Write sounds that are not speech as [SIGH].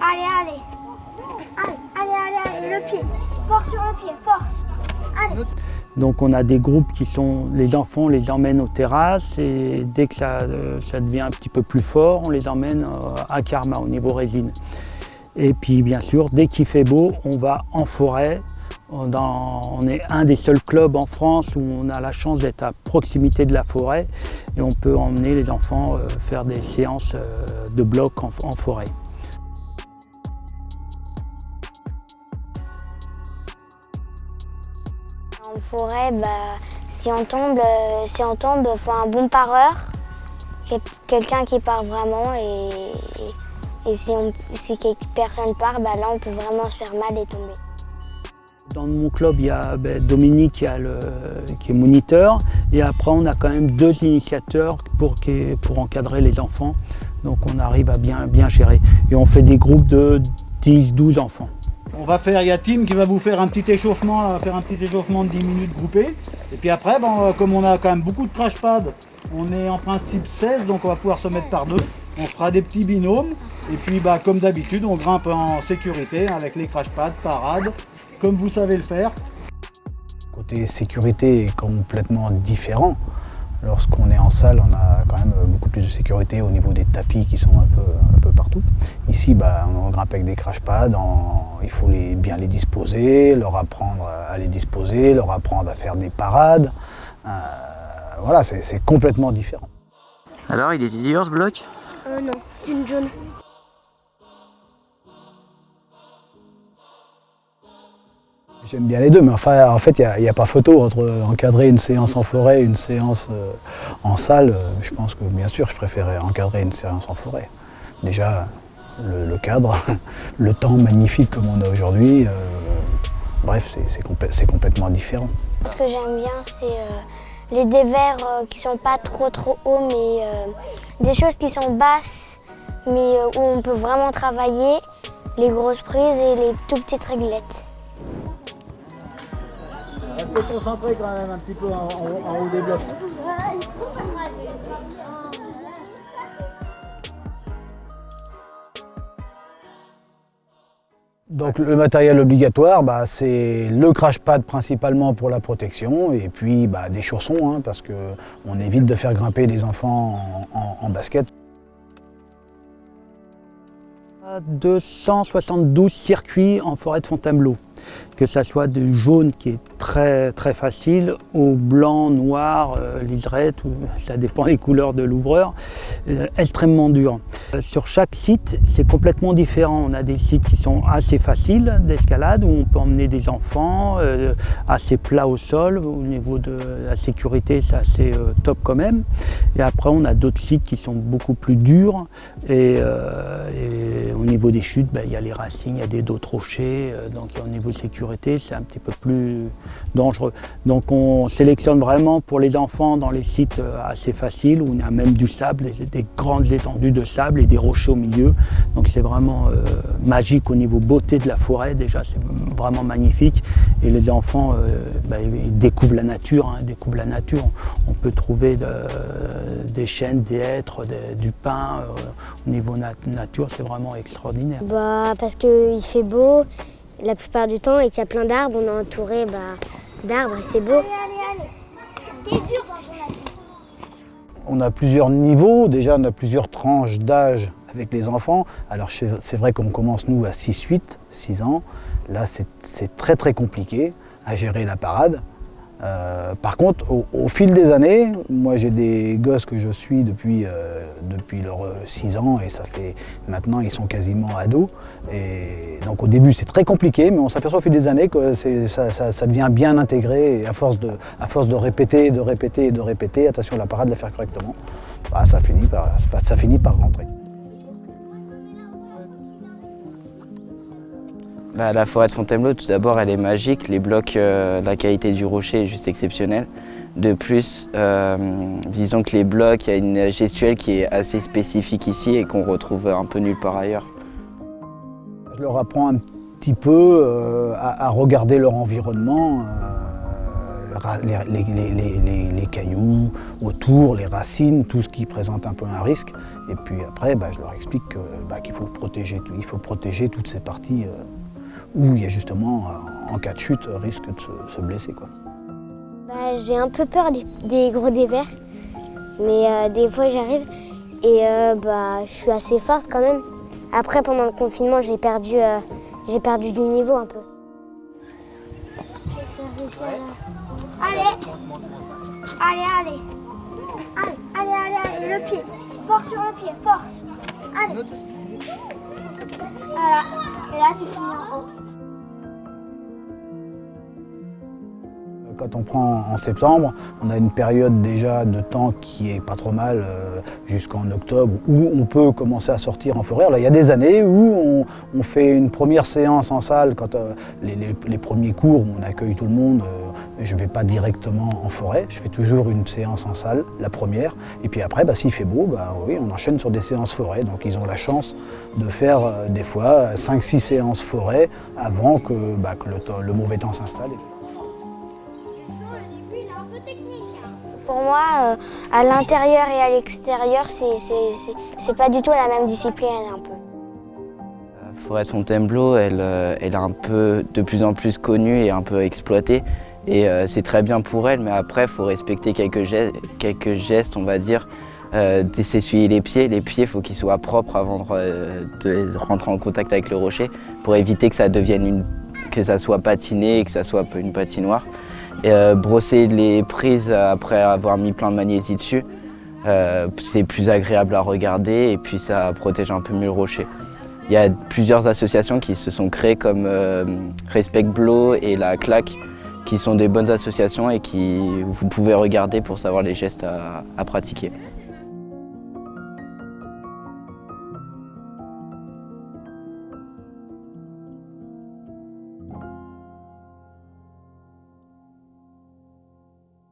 Allez, allez. Allez, allez, allez, le pied. Force sur le pied, force. Allez. Donc on a des groupes qui sont, les enfants on les emmène aux terrasses et dès que ça, euh, devient un petit peu plus fort, on les emmène euh, à Karma au niveau résine. Et puis bien sûr, dès qu'il fait beau, on va en forêt. On est un des seuls clubs en France où on a la chance d'être à proximité de la forêt et on peut emmener les enfants euh, faire des séances de bloc en forêt. En forêt, bah, si on tombe, euh, si on tombe, faut un bon pareur, quel- quelqu'un qui part vraiment et, si, on, si personne part, bah, là on peut vraiment se faire mal et tomber. Dans mon club, il y a ben, Dominique qui, est moniteur et après on a quand même deux initiateurs pour, encadrer les enfants. Donc on arrive à bien gérer. Et on fait des groupes de 10-12 enfants. On va faire, il y a Tim qui va vous faire un petit échauffement, faire un petit échauffement de 10 minutes groupé. Et puis après, ben, va- comme on a quand même beaucoup de crash pads, on est en principe 16, donc on va pouvoir se mettre par deux. On fera des petits binômes. Et puis bah, comme d'habitude, on grimpe en sécurité avec les crash pads, parade, comme vous savez le faire. Côté sécurité est complètement différent. Lorsqu'on est en salle, on a quand même beaucoup plus de sécurité au niveau des tapis qui sont un peu, un peu partout. Ici, bah, on grimpe avec des crash pads, en- il faut les, bien les disposer, leur apprendre à les disposer, leur apprendre à faire des parades. Euh, voilà, c'est complètement différent. Alors, il est dur ce bloc Euh, non, c'est une jaune. J'aime bien les deux, mais en fait, il n'y a, pas photo entre encadrer une séance en forêt et une séance euh, en salle. Euh, Je pense que, bien sûr, je préférais encadrer une séance en forêt. Déjà, le, cadre, [LAUGHS] le temps magnifique comme on a aujourd'hui, euh, bref, c'est- c'est complè- c'est complètement différent. Ce que j'aime bien, c'est euh, les dévers euh, qui sont pas trop trop hauts, mais euh, des choses qui sont basses, mais euh, où on peut vraiment travailler, les grosses prises et les tout petites réglettes. Restez concentrés quand même un petit peu en, en- en haut des blocs. Donc le matériel obligatoire, bah, c'est le crash pad principalement pour la protection et puis bah, des chaussons hein, parce qu'on évite de faire grimper les enfants en- en- en basket. 272 circuits en forêt de Fontainebleau, que ça soit du jaune qui est très très facile au blanc, noir, euh, liserette, ça dépend des couleurs de l'ouvreur, euh, extrêmement dur. Euh, Sur chaque site, c'est complètement différent. On a des sites qui sont assez faciles d'escalade, où on peut emmener des enfants, assez plats au sol, au niveau de la sécurité, c'est assez top quand même. Et après, on a d'autres sites qui sont beaucoup plus durs. Et, au niveau des chutes, ben, il y a les racines, il y a des dos rochers. donc au niveau de sécurité, c'est un petit peu plus dangereux. Donc on sélectionne vraiment pour les enfants dans les sites euh, assez faciles, où on a même du sable, des, des grandes étendues de sable et des rochers au milieu. Donc c'est vraiment euh, magique au niveau beauté de la forêt. Déjà, c'est vraiment magnifique. Et les enfants, euh, ils découvrent la nature. hein, découvrent la nature. On peut trouver de- des chênes, des hêtres, du pin. au niveau nat- nature, c'est vraiment extraordinaire. Bah, parce qu'il fait beau la plupart du temps et qu'il y a plein d'arbres, on est entouré bah, d'arbres et c'est beau. On a plusieurs niveaux, déjà on a plusieurs tranches d'âge avec les enfants. Alors c'est c'est vrai qu'on commence nous à 6-8, 6 ans. Là c'est c'est très très compliqué à gérer la parade. Euh, par contre, au, fil des années, moi j'ai des gosses que je suis depuis, euh, leurs 6 ans et ça fait maintenant ils sont quasiment ados. Et donc au début c'est très compliqué, mais on s'aperçoit au fil des années que ça, devient bien intégré et à force, de, à force de répéter, de répéter de répéter, attention la parade, la faire correctement, bah, ça finit par rentrer. Bah, La forêt de Fontainebleau, tout d'abord, elle est magique. Les blocs, euh, la qualité du rocher est juste exceptionnelle. De plus, euh, disons que les blocs, il y a une gestuelle qui est assez spécifique ici et qu'on retrouve un peu nulle part ailleurs. Je leur apprends un petit peu euh, à, regarder leur environnement, les, cailloux autour, les racines, tout ce qui présente un peu un risque. Et puis après, bah, je leur explique bah, qu'il faut, protéger, toutes ces parties où il y a justement, en cas de chute, risque de se, blesser. Bah, J'ai un peu peur des, gros dévers, mais euh, des fois j'arrive et euh, bah, je suis assez forte quand même. Après, pendant le confinement, j'ai perdu, j'ai perdu du niveau un peu. Allez, allez Allez, allez, allez, allez, le pied Force sur le pied, force Allez Et là tu. Quand on prend en septembre, on a une période déjà de temps qui est pas trop mal euh, jusqu'en octobre où on peut commencer à sortir en forêt. il y a des années où on, fait une première séance en salle, quand euh, les, premiers cours où on accueille tout le monde, euh, je ne vais pas directement en forêt, je fais toujours une séance en salle, la première, et puis après, bah, s'il fait beau, bah, oui, on enchaîne sur des séances forêt. Donc ils ont la chance de faire des fois 5-6 séances forêt avant que, bah, le mauvais temps s'installe. Pour moi, euh, à l'intérieur et à l'extérieur, c'est pas du tout la même discipline un peu. La forêt de Fontainebleau, elle, euh, elle est un peu de plus en plus connue et un peu exploitée. Et euh, c'est très bien pour elle, mais après, il faut respecter quelques gestes, quelques gestes, on va dire, euh, s'essuyer les pieds. Les pieds, il faut qu'ils soient propres avant de, rentrer en contact avec le rocher pour éviter que ça devienne une, que ça soit patiné et que ça soit une patinoire. Euh, brosser les prises après avoir mis plein de magnésie dessus, euh, c'est plus agréable à regarder et puis ça protège un peu mieux le rocher. Il y a plusieurs associations qui se sont créées comme euh, Respect Blow et La Claque qui sont des bonnes associations et qui vous pouvez regarder pour savoir les gestes à pratiquer.